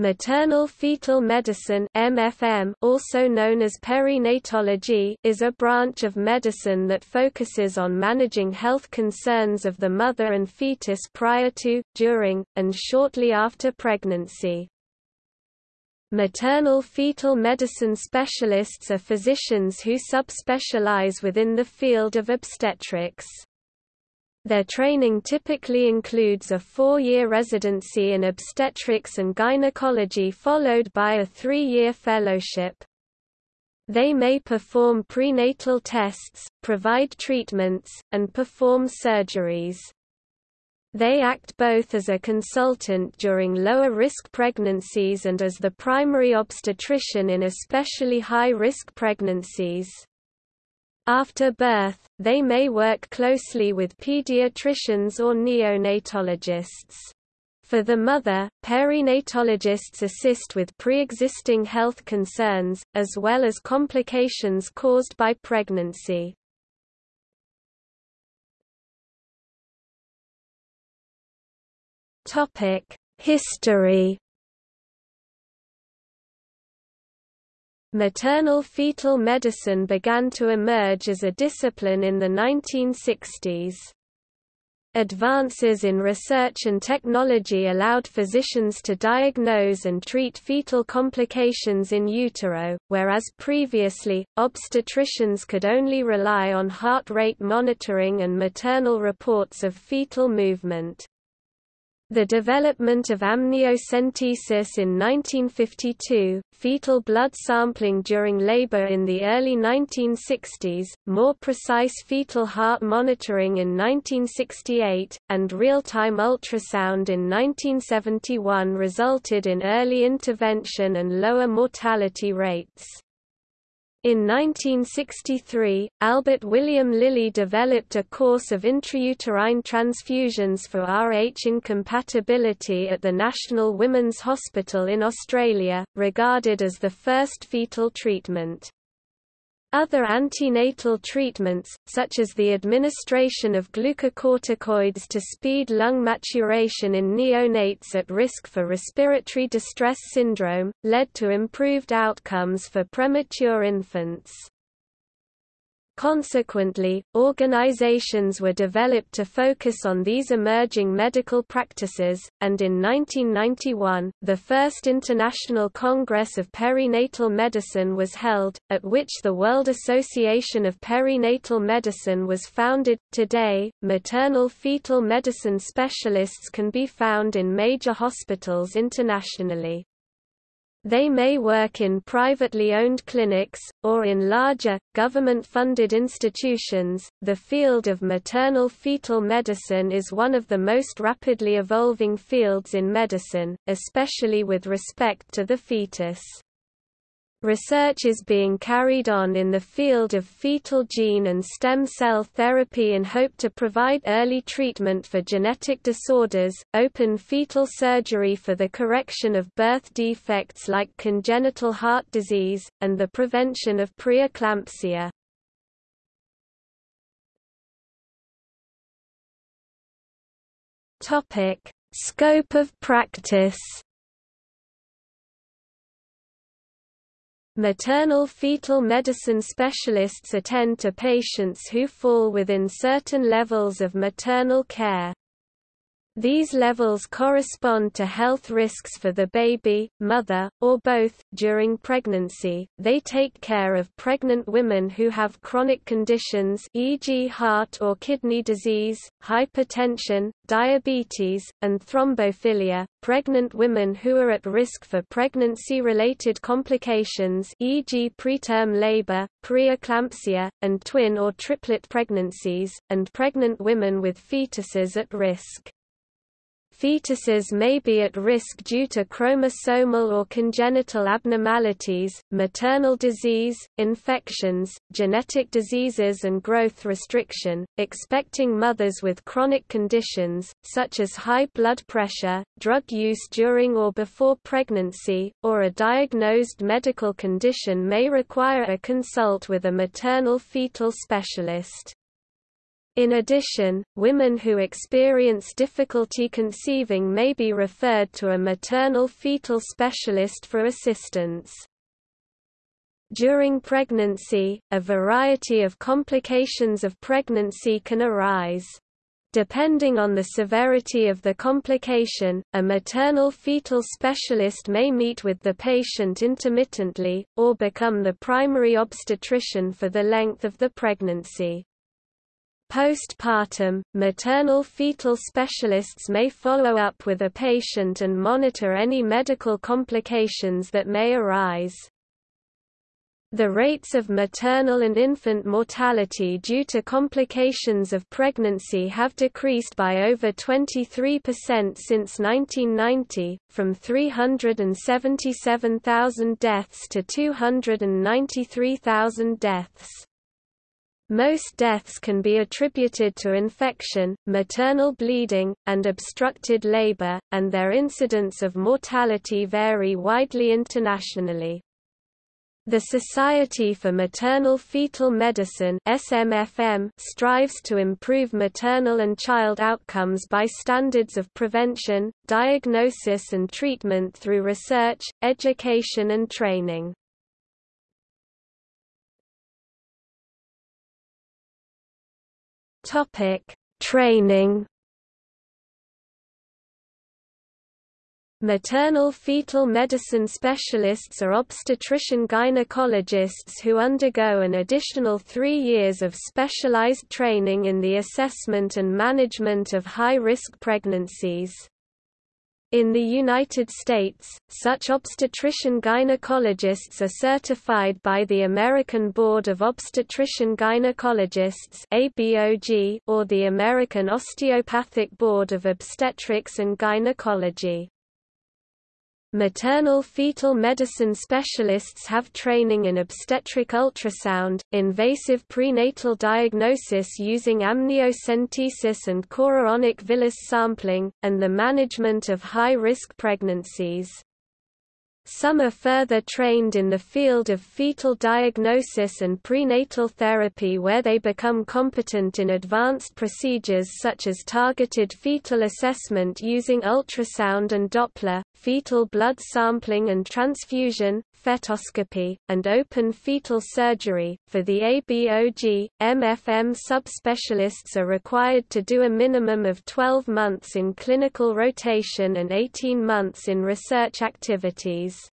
Maternal fetal medicine MFM, also known as perinatology, is a branch of medicine that focuses on managing health concerns of the mother and fetus prior to, during, and shortly after pregnancy. Maternal fetal medicine specialists are physicians who subspecialize within the field of obstetrics. Their training typically includes a four-year residency in obstetrics and gynecology followed by a three-year fellowship. They may perform prenatal tests, provide treatments, and perform surgeries. They act both as a consultant during lower-risk pregnancies and as the primary obstetrician in especially high-risk pregnancies. After birth, they may work closely with pediatricians or neonatologists. For the mother, perinatologists assist with pre-existing health concerns, as well as complications caused by pregnancy. History Maternal fetal medicine began to emerge as a discipline in the 1960s. Advances in research and technology allowed physicians to diagnose and treat fetal complications in utero, whereas previously, obstetricians could only rely on heart rate monitoring and maternal reports of fetal movement. The development of amniocentesis in 1952, fetal blood sampling during labor in the early 1960s, more precise fetal heart monitoring in 1968, and real-time ultrasound in 1971 resulted in early intervention and lower mortality rates. In 1963, Albert William Liley developed a course of intrauterine transfusions for Rh incompatibility at the National Women's Hospital in Australia, regarded as the first fetal treatment. Other antenatal treatments, such as the administration of glucocorticoids to speed lung maturation in neonates at risk for respiratory distress syndrome, led to improved outcomes for premature infants. Consequently, organizations were developed to focus on these emerging medical practices, and in 1991, the first International Congress of Perinatal Medicine was held, at which the World Association of Perinatal Medicine was founded. Today, maternal fetal medicine specialists can be found in major hospitals internationally. They may work in privately owned clinics, or in larger, government funded institutions. The field of maternal fetal medicine is one of the most rapidly evolving fields in medicine, especially with respect to the fetus. Research is being carried on in the field of fetal gene and stem cell therapy in hope to provide early treatment for genetic disorders, open fetal surgery for the correction of birth defects like congenital heart disease, and the prevention of preeclampsia. Scope of practice Maternal fetal medicine specialists attend to patients who fall within certain levels of maternal care. These levels correspond to health risks for the baby, mother, or both. During pregnancy, they take care of pregnant women who have chronic conditions e.g. heart or kidney disease, hypertension, diabetes, and thrombophilia, pregnant women who are at risk for pregnancy-related complications e.g. preterm labor, preeclampsia, and twin or triplet pregnancies, and pregnant women with fetuses at risk. Fetuses may be at risk due to chromosomal or congenital abnormalities, maternal disease, infections, genetic diseases and growth restriction. Expecting mothers with chronic conditions, such as high blood pressure, drug use during or before pregnancy, or a diagnosed medical condition may require a consult with a maternal fetal specialist. In addition, women who experience difficulty conceiving may be referred to a maternal fetal specialist for assistance. During pregnancy, a variety of complications of pregnancy can arise. Depending on the severity of the complication, a maternal fetal specialist may meet with the patient intermittently, or become the primary obstetrician for the length of the pregnancy. Postpartum, maternal fetal specialists may follow up with a patient and monitor any medical complications that may arise. The rates of maternal and infant mortality due to complications of pregnancy have decreased by over 23% since 1990, from 377,000 deaths to 293,000 deaths. Most deaths can be attributed to infection, maternal bleeding, and obstructed labor, and their incidence of mortality vary widely internationally. The Society for Maternal Fetal Medicine SMFM strives to improve maternal and child outcomes by standards of prevention, diagnosis and treatment through research, education and training. Topic: Training. Maternal fetal medicine specialists are obstetrician gynecologists who undergo an additional three years of specialized training in the assessment and management of high-risk pregnancies. In the United States, such obstetrician gynecologists are certified by the American Board of Obstetrician Gynecologists or the American Osteopathic Board of Obstetrics and Gynecology. Maternal fetal medicine specialists have training in obstetric ultrasound, invasive prenatal diagnosis using amniocentesis and chorionic villus sampling, and the management of high-risk pregnancies. Some are further trained in the field of fetal diagnosis and prenatal therapy where they become competent in advanced procedures such as targeted fetal assessment using ultrasound and Doppler, fetal blood sampling and transfusion, fetoscopy, and open fetal surgery. For the ABOG, MFM subspecialists are required to do a minimum of 12 months in clinical rotation and 18 months in research activities.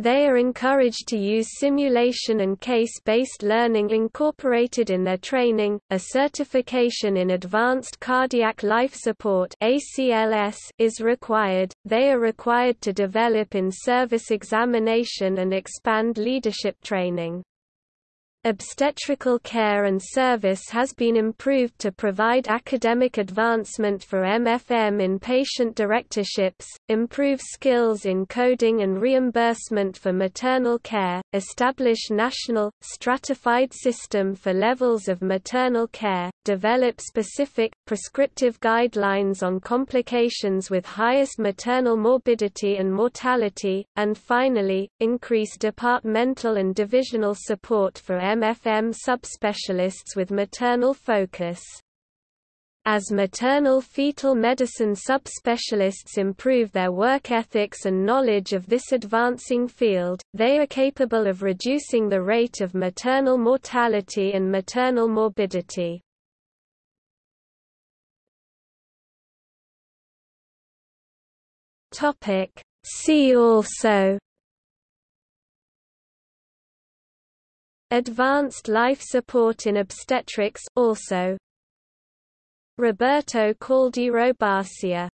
They are encouraged to use simulation and case-based learning incorporated in their training. A certification in Advanced Cardiac Life Support (ACLS) is required. They are required to develop in-service examination and expand leadership training. Obstetrical care and service has been improved to provide academic advancement for MFM in patient directorships, improve skills in coding and reimbursement for maternal care, establish national, stratified system for levels of maternal care, develop specific, prescriptive guidelines on complications with highest maternal morbidity and mortality, and finally, increase departmental and divisional support for MFM subspecialists with maternal focus. As maternal fetal medicine subspecialists improve their work ethics and knowledge of this advancing field, they are capable of reducing the rate of maternal mortality and maternal morbidity. See also Advanced life support in obstetrics also. Roberto Caldeyro-Barcia